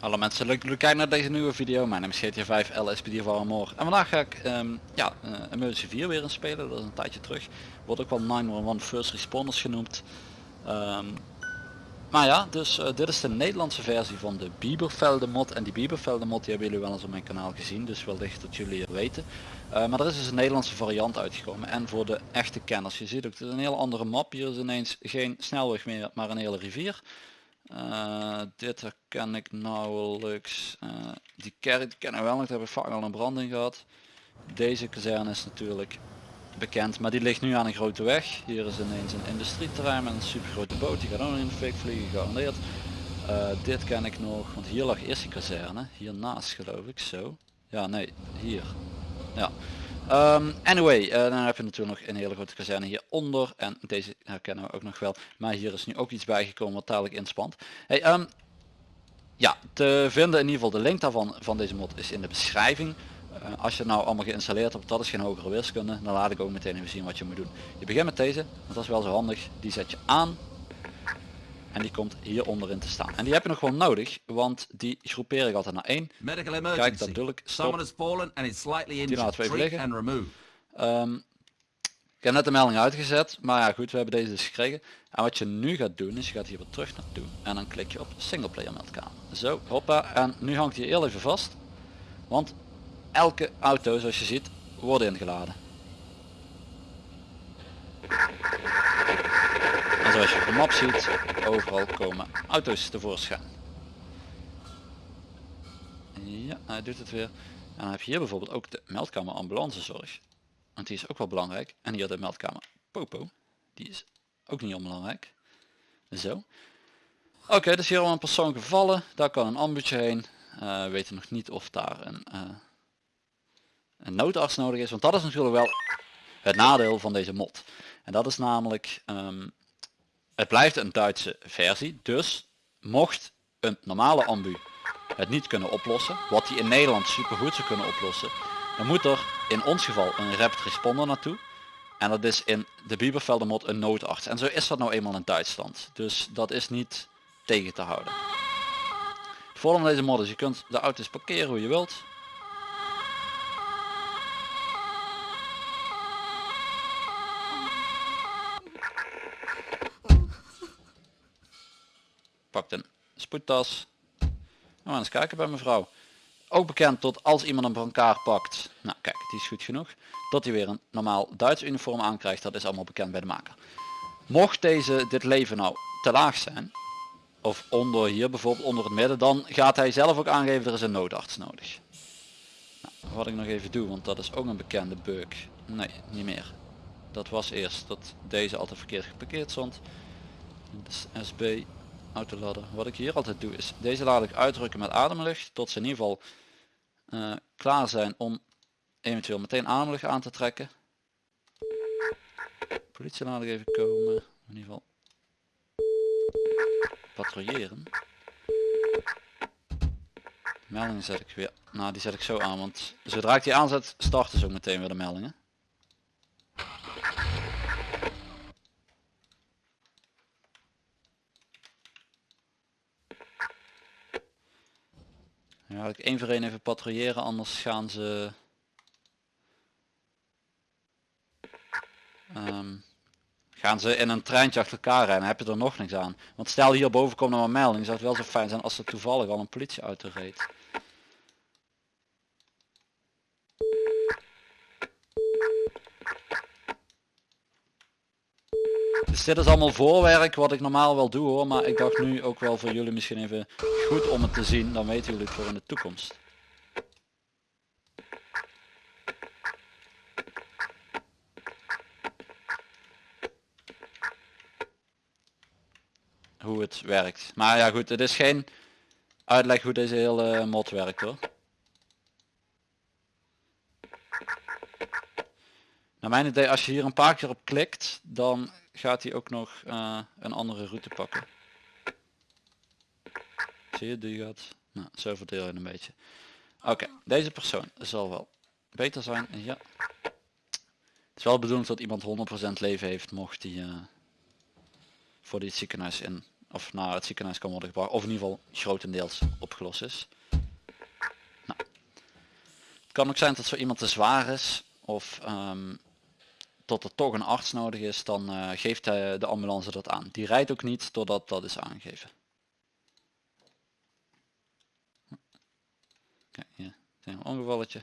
Hallo mensen, leuk dat kijken naar deze nieuwe video. Mijn naam is GTA 5 LSPD van Armor. En vandaag ga ik ehm, ja, uh, Emergency 4 weer in spelen, dat is een tijdje terug. Wordt ook wel 911 First Responders genoemd. Ehm, maar ja, dus eh, dit is de Nederlandse versie van de Biebervelde mod. En die Biebervelde mod die hebben jullie wel eens op mijn kanaal gezien, dus wellicht dat jullie het weten. Uh, maar er is dus een Nederlandse variant uitgekomen. En voor de echte kenners, je ziet ook, het is een hele andere map. Hier is ineens geen snelweg meer, maar een hele rivier. Uh, dit herken ik nauwelijks. Die kerk kennen we wel nog, daar hebben we vaak al een branding gehad. Deze kazerne is natuurlijk bekend, maar die ligt nu aan een grote weg. Hier is ineens een industrieterrein met een super grote boot, die gaat ook in de fik vliegen, gegarandeerd. Uh, dit ken ik nog, want hier lag eerst die kazerne, hiernaast geloof ik, zo. Ja, nee, hier. Ja. Um, anyway, uh, dan heb je natuurlijk nog een hele grote kazerne hieronder. En deze herkennen we ook nog wel. Maar hier is nu ook iets bijgekomen wat dadelijk inspant. Hey, um, ja, te vinden in ieder geval de link daarvan van deze mod is in de beschrijving. Uh, als je het nou allemaal geïnstalleerd hebt, dat is geen hogere wiskunde. Dan laat ik ook meteen even zien wat je moet doen. Je begint met deze, want dat is wel zo handig. Die zet je aan. En die komt hier onderin te staan. En die heb je nog gewoon nodig, want die groepeer ik altijd naar één. Medical emergency. Kijk, dat bedoel ik. Stop. Injured. laten we even liggen. Um, ik heb net de melding uitgezet, maar ja goed, we hebben deze dus gekregen. En wat je nu gaat doen, is je gaat hier weer terug naartoe. En dan klik je op singleplayer meldkamer. Zo, hoppa. En nu hangt hij heel even vast. Want elke auto, zoals je ziet, wordt ingeladen. En zoals je op de map ziet, overal komen auto's tevoorschijn. Ja, hij doet het weer. En dan heb je hier bijvoorbeeld ook de meldkamer ambulancezorg. Want die is ook wel belangrijk. En hier de meldkamer Popo. Die is ook niet onbelangrijk. Zo. Oké, dus hier al een persoon gevallen. Daar kan een ambulance heen. Uh, we weten nog niet of daar een, uh, een noodarts nodig is. Want dat is natuurlijk wel het nadeel van deze mod. En dat is namelijk, um, het blijft een Duitse versie. Dus mocht een normale ambu het niet kunnen oplossen, wat die in Nederland super goed zou kunnen oplossen, dan moet er in ons geval een rapid responder naartoe. En dat is in de Biebervelde mod een noodarts. En zo is dat nou eenmaal in Duitsland. Dus dat is niet tegen te houden. Het voordeel deze mod is, je kunt de auto's parkeren hoe je wilt. Pakt een spoedtas. Nou, eens kijken bij mevrouw. Ook bekend tot als iemand een brancard pakt. Nou kijk, die is goed genoeg. Dat hij weer een normaal Duits uniform aankrijgt, dat is allemaal bekend bij de maker. Mocht deze dit leven nou te laag zijn, of onder hier bijvoorbeeld onder het midden, dan gaat hij zelf ook aangeven er is een noodarts nodig. Nou, wat ik nog even doe, want dat is ook een bekende bug. Nee, niet meer. Dat was eerst dat deze altijd verkeerd geparkeerd stond. SB autoladder. Wat ik hier altijd doe is deze laat ik uitdrukken met ademlucht tot ze in ieder geval uh, klaar zijn om eventueel meteen ademlucht aan te trekken. Politie laat ik even komen. In ieder geval patrouilleren. Meldingen zet ik weer. Nou die zet ik zo aan want zodra ik die aanzet starten ze ook meteen weer de meldingen. Ja, ik één voor één even patrouilleren, anders gaan ze... Um, gaan ze in een treintje achter elkaar rijden, heb je er nog niks aan. Want stel hierboven komt nog een melding, zou het wel zo fijn zijn als er toevallig al een politieauto reed. Dus dit is allemaal voorwerk wat ik normaal wel doe hoor, maar ik dacht nu ook wel voor jullie misschien even goed om het te zien, dan weten jullie het voor in de toekomst. Hoe het werkt. Maar ja goed, het is geen uitleg hoe deze hele mod werkt hoor. Naar mijn idee, als je hier een paar keer op klikt, dan gaat hij ook nog uh, een andere route pakken. Zie je, die gaat, nou, zo verdeel je een beetje. Oké, deze persoon zal wel beter zijn, ja. is wel bedoeld dat iemand 100% leven heeft mocht die uh, voor die het ziekenhuis in of naar het ziekenhuis kan worden gebracht of in ieder geval grotendeels opgelost is. Nou. Het kan ook zijn dat zo iemand te zwaar is of um, tot er toch een arts nodig is, dan uh, geeft hij de ambulance dat aan. Die rijdt ook niet totdat dat is aangegeven. Kijk, ongevalletje.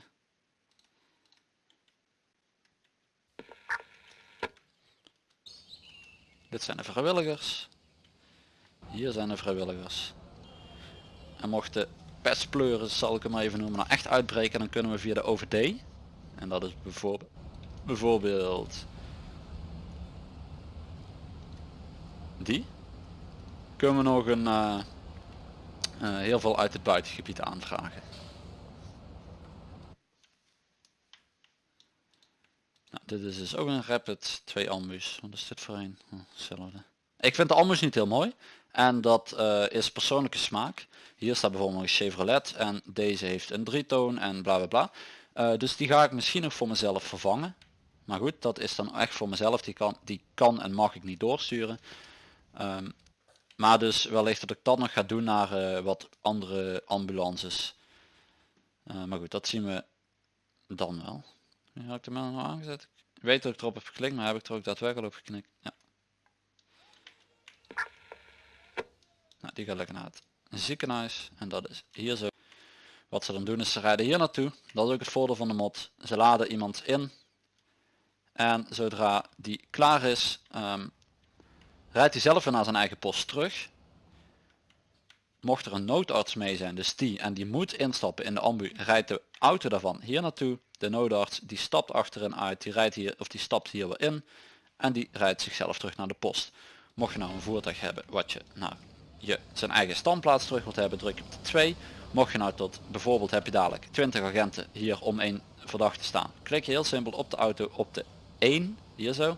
Dit zijn de vrijwilligers. Hier zijn de vrijwilligers. En mocht de pestpleuren, zal ik hem even noemen, nou echt uitbreken, dan kunnen we via de OVD. En dat is bijvoorbeeld, bijvoorbeeld die. Kunnen we nog een uh, uh, heel veel uit het buitengebied aanvragen. Dit is dus ook een Rapid 2 Ambus. Wat is dit voor een? Oh, hetzelfde. Ik vind de Ambus niet heel mooi. En dat uh, is persoonlijke smaak. Hier staat bijvoorbeeld een Chevrolet en deze heeft een drietoon en bla bla bla. Uh, dus die ga ik misschien nog voor mezelf vervangen. Maar goed, dat is dan echt voor mezelf. Die kan, die kan en mag ik niet doorsturen. Um, maar dus wellicht dat ik dat nog ga doen naar uh, wat andere ambulances. maar goed, dat zien we dan wel. Nu had ik de melding al aangezet. Ik weet dat ik erop heb geklikt, maar heb ik er ook daadwerkelijk op geknikt. Ja. Nou, die gaat lekker naar het ziekenhuis. En dat is hier zo. Wat ze dan doen is ze rijden hier naartoe. Dat is ook het voordeel van de mod. Ze laden iemand in. En zodra die klaar is, um, rijdt hij zelf weer naar zijn eigen post terug. Mocht er een noodarts mee zijn, dus die, en die moet instappen in de ambu, rijdt de auto daarvan hier naartoe. De noodarts die stapt achterin uit, die rijdt hier of die stapt hier weer in en die rijdt zichzelf terug naar de post. Mocht je nou een voertuig hebben wat je nou je zijn eigen standplaats terug wilt hebben, druk op de 2. Mocht je nou tot bijvoorbeeld heb je dadelijk 20 agenten hier om één verdachte staan. Klik je heel simpel op de auto op de 1, hier zo.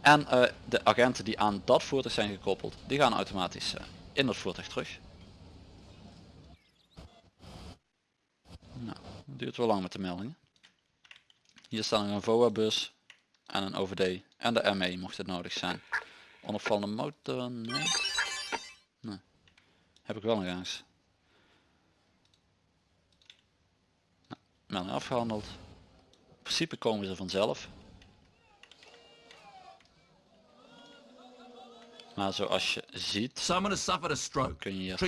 En uh, de agenten die aan dat voertuig zijn gekoppeld, die gaan automatisch uh, in dat voertuig terug. Nou, duurt wel lang met de meldingen. Hier staan een VOA bus en een OVD en de ME mocht het nodig zijn. Onopvallende motor, nee. nee. Heb ik wel nog eens. Nou, melding afgehandeld. In principe komen ze vanzelf. Maar zoals je ziet, kun je hier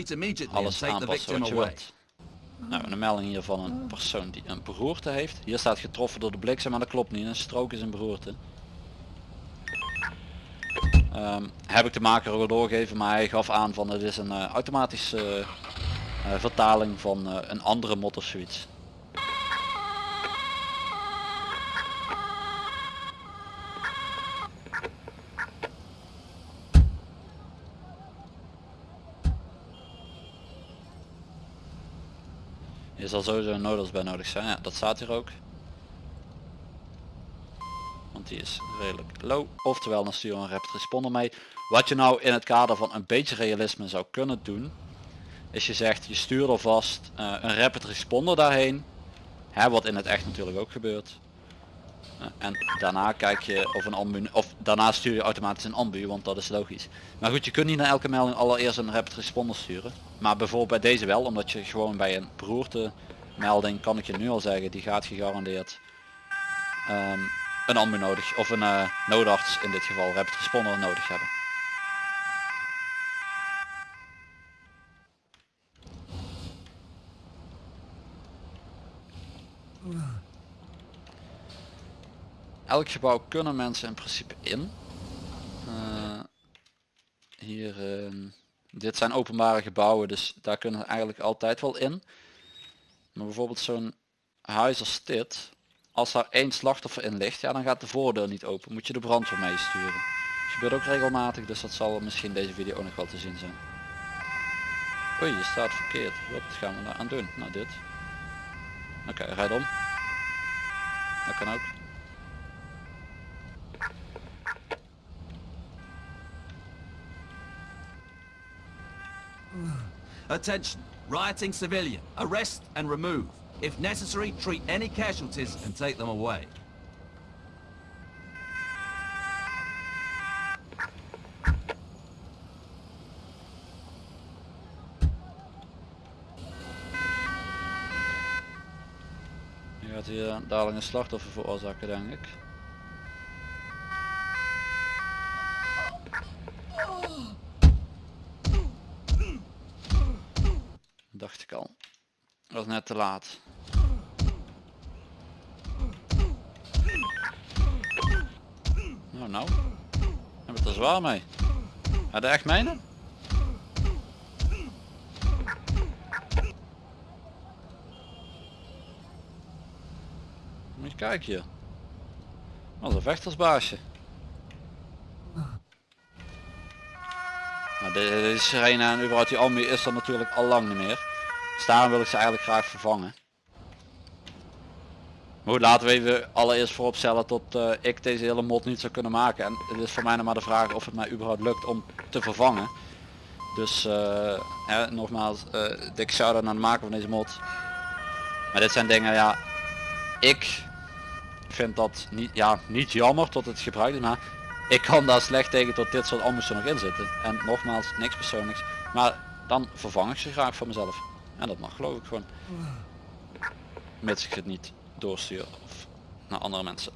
alles aanpassen wat je wilt. Nou, een melding hier van een persoon die een beroerte heeft. Hier staat getroffen door de bliksem, maar dat klopt niet. Een strook is een beroerte. Um, heb ik de maker ook al doorgegeven, maar hij gaf aan van het is een uh, automatische uh, vertaling van uh, een andere mod of zoiets. Je zal sowieso een noodles bij nodig zijn, ja, dat staat hier ook. Want die is redelijk low. Oftewel dan stuur een rapid responder mee. Wat je nou in het kader van een beetje realisme zou kunnen doen. Is je zegt je stuurt alvast uh, een rapid responder daarheen. Hè, wat in het echt natuurlijk ook gebeurt. Uh, en daarna kijk je of een ambu, of daarna stuur je automatisch een ambu, want dat is logisch. Maar goed, je kunt niet naar elke melding allereerst een rapid responder sturen. Maar bijvoorbeeld bij deze wel, omdat je gewoon bij een beroerte melding, kan ik je nu al zeggen, die gaat gegarandeerd um, een ambu nodig, of een uh, noodarts in dit geval, rapid responder nodig hebben. Elk gebouw kunnen mensen in principe in. Uh, hier, uh, dit zijn openbare gebouwen, dus daar kunnen eigenlijk altijd wel in. Maar bijvoorbeeld zo'n huis als dit, als daar één slachtoffer in ligt, ja dan gaat de voordeur niet open. Moet je de brandweer meesturen. Dat gebeurt ook regelmatig, dus dat zal misschien deze video ook nog wel te zien zijn. Oei, je staat verkeerd. Wat gaan we daar aan doen? Nou dit. Oké, okay, rijd om. Dat kan ook. Attention, rioting civilian, arrest and remove. If necessary, treat any casualties and take them away. Nu gaat hier uh, dadelijk een slachtoffer veroorzaken, denk ik. Te laat. Nou nou. Hebben het er zwaar mee. Je echt menen? Moet je kijken hier. Is een vechtersbaasje. Nou, de- deze sirene en überhaupt die Almi is er natuurlijk al lang niet meer. Dus daarom wil ik ze eigenlijk graag vervangen. Maar goed, laten we even allereerst vooropstellen tot eh, ik deze hele mod niet zou kunnen maken. En het is voor mij nog maar de vraag of het mij überhaupt lukt om te vervangen. Dus hè, nogmaals, eh dik shout naar de maker van deze mod. Maar dit zijn dingen, ja, ik vind dat niet, ja, niet jammer tot het gebruikt is, maar ik kan daar slecht tegen tot dit soort er nog in zitten. En nogmaals, niks persoonlijks. Maar dan vervang ik ze graag voor mezelf. En dat mag geloof ik gewoon. Mits ik het niet doorstuur of naar andere mensen.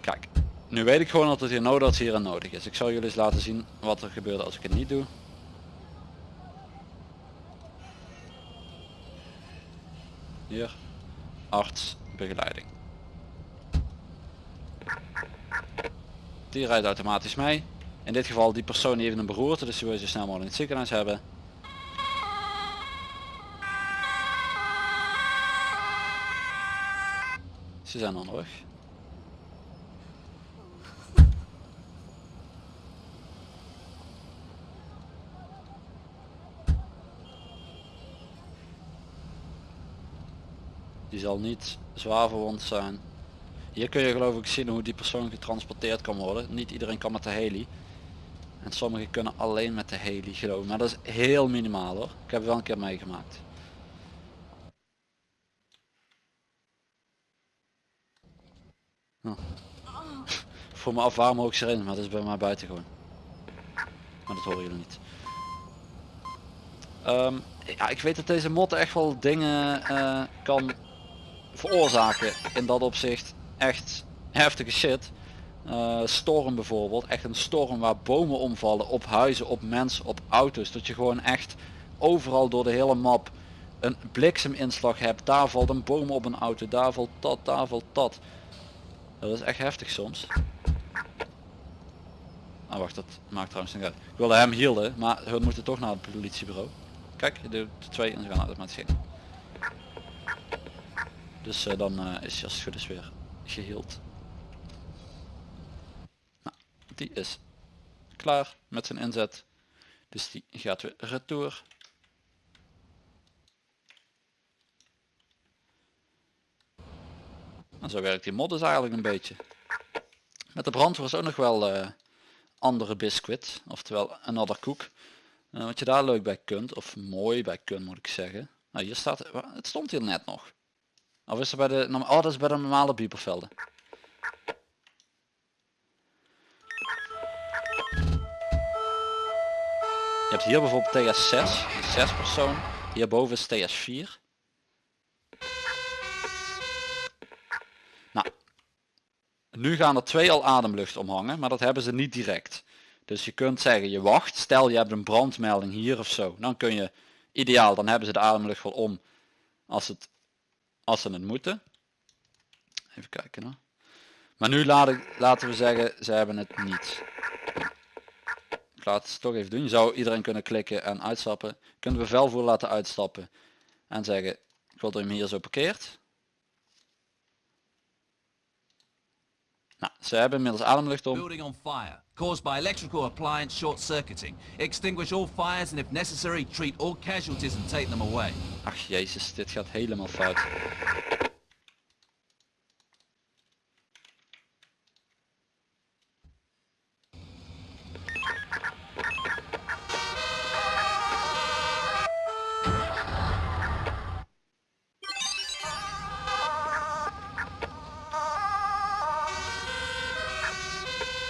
Kijk, nu weet ik gewoon dat het hier nodig dat hier aan nodig is. Ik zal jullie eens laten zien wat er gebeurt als ik het niet doe. Hier, arts, begeleiding. Die rijdt automatisch mee. In dit geval die persoon die heeft een beroerte, dus die wil je zo snel mogelijk in het ziekenhuis hebben. Ze zijn onderweg. Die zal niet zwaar verwond zijn. Hier kun je geloof ik zien hoe die persoon getransporteerd kan worden. Niet iedereen kan met de heli. En sommigen kunnen alleen met de heli geloof ik. Maar dat is heel minimaal hoor. Ik heb wel een keer meegemaakt. Oh. Voor me af waarom ook erin, maar dat is bij mij buiten gewoon. Maar dat horen jullie niet. Ehm, ja, ik weet dat deze mod echt wel dingen eh, kan veroorzaken in dat opzicht. Echt heftige shit. Eh, storm bijvoorbeeld, echt een storm waar bomen omvallen op huizen, op mensen, op auto's. Dat je gewoon echt overal door de hele map een blikseminslag hebt. Daar valt een boom op een auto, daar valt dat, daar valt dat. Dat is echt heftig soms. Ah wacht, dat maakt trouwens niet uit. Ik wilde hem hielden, maar we moeten toch naar het politiebureau. Kijk, je doet twee en ze gaan automatisch heen. Dus eh, dan eh, is het goed weer geheeld. Nou, die is klaar met zijn inzet. Dus die gaat weer retour. En zo werkt die mod eigenlijk een beetje. Met de brandweer is ook nog wel eh, andere biscuit, oftewel another cook. Eh, wat je daar leuk bij kunt, of mooi bij kunt moet ik zeggen. Nou hier staat, het stond hier net nog. Of is er bij de, oh dat is bij de normale biepervelden. Je hebt hier bijvoorbeeld TS6, 6 persoon. Hierboven is TS4. Nu gaan er twee al ademlucht omhangen, maar dat hebben ze niet direct. Dus je kunt zeggen, je wacht, stel je hebt een brandmelding hier of zo. Dan kun je, ideaal, dan hebben ze de ademlucht wel om als, het, als ze het moeten. Even kijken hoor. Maar nu laat ik, laten we zeggen, ze hebben het niet. Ik laat het toch even doen. Je zou iedereen kunnen klikken en uitstappen. Je kunt de bevelvoerder laten uitstappen. En zeggen, ik wil hem hier zo parkeert. Nou, ze hebben inmiddels ademlucht om. Building on fire, caused by electrical appliance short circuiting. Extinguish all fires and if necessary, treat all casualties and take them away. Ach jezus, dit gaat helemaal fout.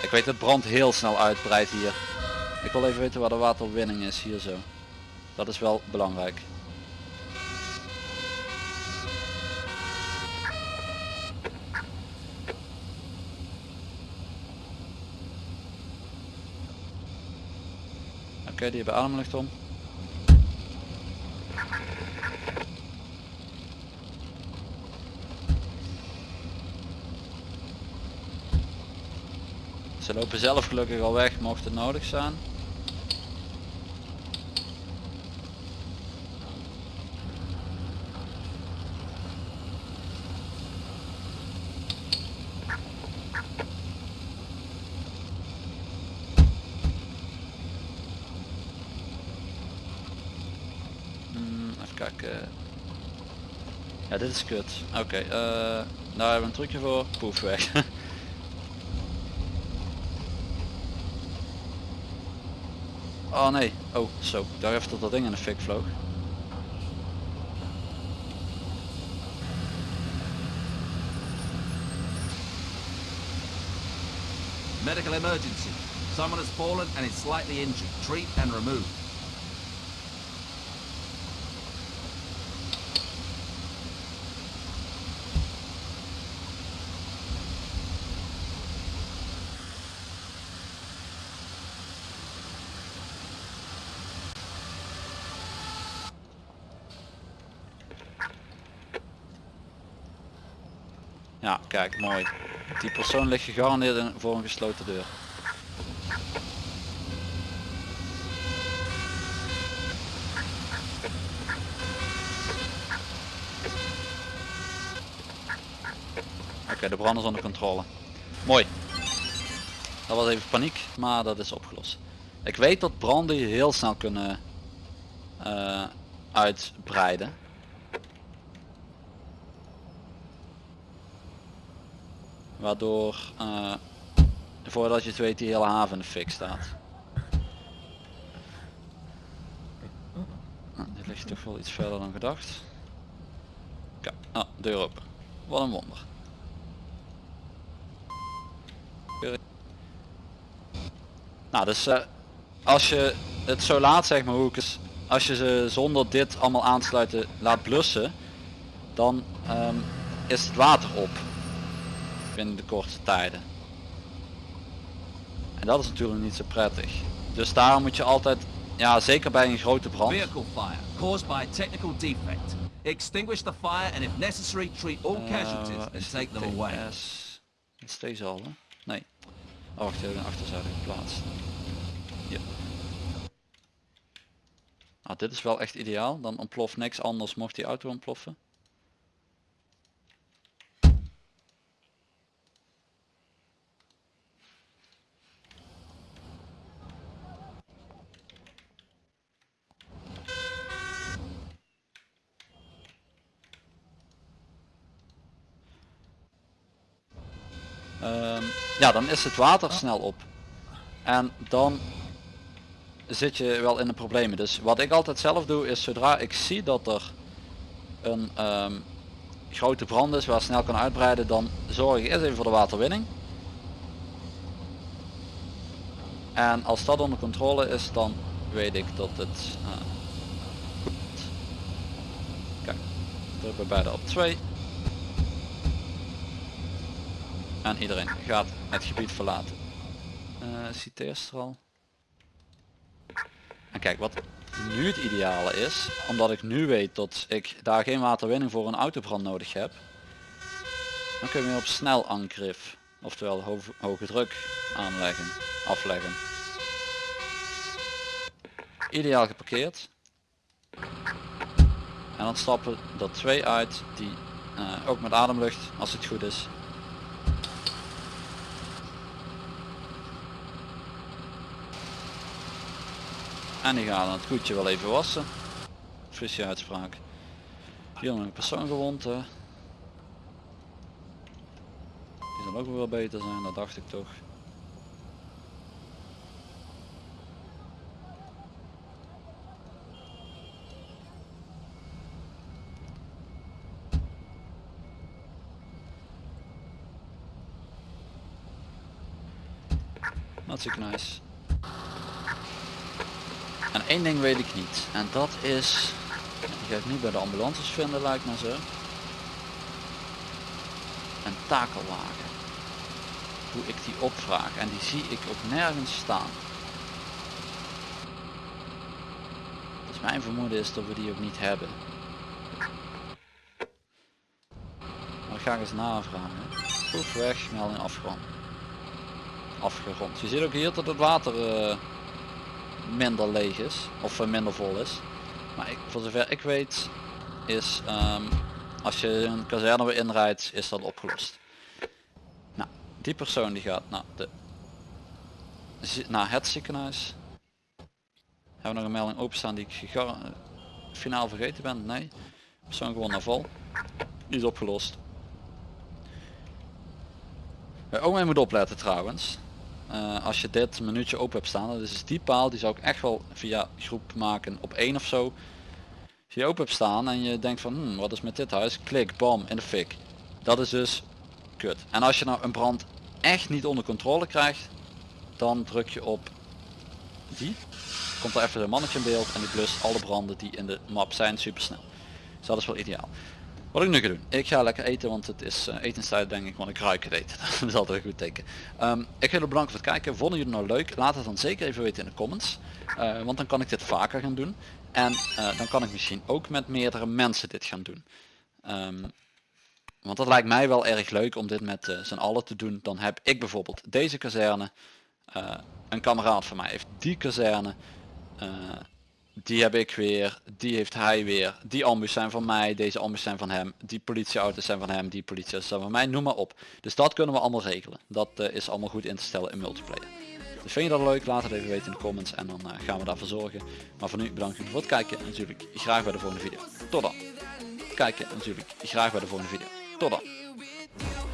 Ik weet dat brand heel snel uitbreidt hier. Ik wil even weten waar de waterwinning is hier zo. Dat is wel belangrijk. Oké, die hebben ademlucht om. Ze lopen zelf gelukkig al weg mocht het nodig zijn. Hmm, even kijken. Ja, dit is kut. Oké, eh, daar hebben we een trucje voor. Poef weg. oh nee. Oh, zo. Dacht even dat dat ding in de fik vloog. Medical emergency. Someone has fallen and is slightly injured. Treat and remove. Kijk, mooi. Die persoon ligt gegarandeerd voor een gesloten deur. Oké, de brand is onder controle. Mooi. Dat was even paniek, maar dat is opgelost. Ik weet dat branden heel snel kunnen eh, uitbreiden. Waardoor eh, voordat je het weet die hele haven in de fik staat. Nou, dit ligt toch wel iets verder dan gedacht. Kijk, ah, deur open. Wat een wonder. Nou, dus eh, als je het zo laat zeg maar hoe ik het, als je ze zonder dit allemaal aansluiten laat blussen, dan ehm, is het water op binnen de kortste tijden. En dat is natuurlijk niet zo prettig. Dus daarom moet je altijd, ja zeker bij een grote brand, Vehicle fire caused by a technical defect. Extinguish the fire and if necessary treat all Eh, casualties and take them away. Dat is deze al hè? Nee. Oh wacht, die heb ik een achterzijde geplaatst. Ja. Nou, dit is wel echt ideaal. Dan ontploft niks anders mocht die auto ontploffen. Ja, dan is het water snel op. En dan zit je wel in de problemen. Dus wat ik altijd zelf doe is zodra ik zie dat er een ehm, grote brand is waar snel kan uitbreiden, dan zorg ik eerst even voor de waterwinning. En als dat onder controle is, dan weet ik dat het eh. Kijk, druk bij beide op 2. En iedereen gaat het gebied verlaten. Eh citeert er al. En kijk, wat nu het ideale is, omdat ik nu weet dat ik daar geen waterwinning voor een autobrand nodig heb, dan kun je op snel angrif, oftewel ho hoge druk aanleggen, afleggen. Ideaal geparkeerd. En dan stappen er twee uit die eh, ook met ademlucht, als het goed is, En die gaan het goedje wel even wassen. Frisse uitspraak. Hier nog een persoon gewond. hè. Die zal ook wel beter zijn, dat dacht ik toch. Hartstikke nice. En één ding weet ik niet. En dat is... Die ga ik niet bij de ambulances vinden lijkt me zo. Een takelwagen. Hoe ik die opvraag. En die zie ik ook nergens staan. Dus mijn vermoeden is dat we die ook niet hebben. Maar dat ga ik eens navragen. Proef weg, melding afgerond. Afgerond. Je ziet ook hier dat het water eh, minder leeg is. Of eh, minder vol is. Maar ik, voor zover ik weet is ehm, als je een kazerne weer inrijdt is dat opgelost. Nou, die persoon die gaat naar, de, naar het ziekenhuis. Hebben we nog een melding openstaan die ik eh, finaal vergeten ben? Nee. Persoon gewoon naar. Die is opgelost. Waar ook mee moet opletten trouwens. Eh, als je dit minuutje open hebt staan, dat is die paal, die zou ik echt wel via groep maken op één of zo. Als je open hebt staan en je denkt van, hmm, wat is met dit huis? Klik, bam, in de fik. Dat is dus kut. En als je nou een brand echt niet onder controle krijgt, dan druk je op die. Komt er even een mannetje in beeld en die blust alle branden die in de map zijn super snel. Dus dat is wel ideaal. Wat ik nu ga doen, ik ga lekker eten, want het is eh, etenstijd denk ik, want ik ruik het eten. dat is altijd een goed teken. Ehm, ik wil jullie bedanken voor het kijken. Vonden jullie het nou leuk? Laat het dan zeker even weten in de comments. Eh, want dan kan ik dit vaker gaan doen. En eh, dan kan ik misschien ook met meerdere mensen dit gaan doen. Ehm, want dat lijkt mij wel erg leuk om dit met eh, z'n allen te doen. Dan heb ik bijvoorbeeld deze kazerne. een kameraad van mij heeft die kazerne. Die heb ik weer, die heeft hij weer, die ambus zijn van mij, deze ambus zijn van hem, die politieauto's zijn van hem, die politieauto's zijn van mij, noem maar op. Dus dat kunnen we allemaal regelen. Dat eh, is allemaal goed in te stellen in multiplayer. Dus vind je dat leuk, laat het even weten in de comments en dan eh, gaan we daarvoor zorgen. Maar voor nu bedankt voor het kijken en natuurlijk graag bij de volgende video. Tot dan. Kijken en natuurlijk graag bij de volgende video. Tot dan.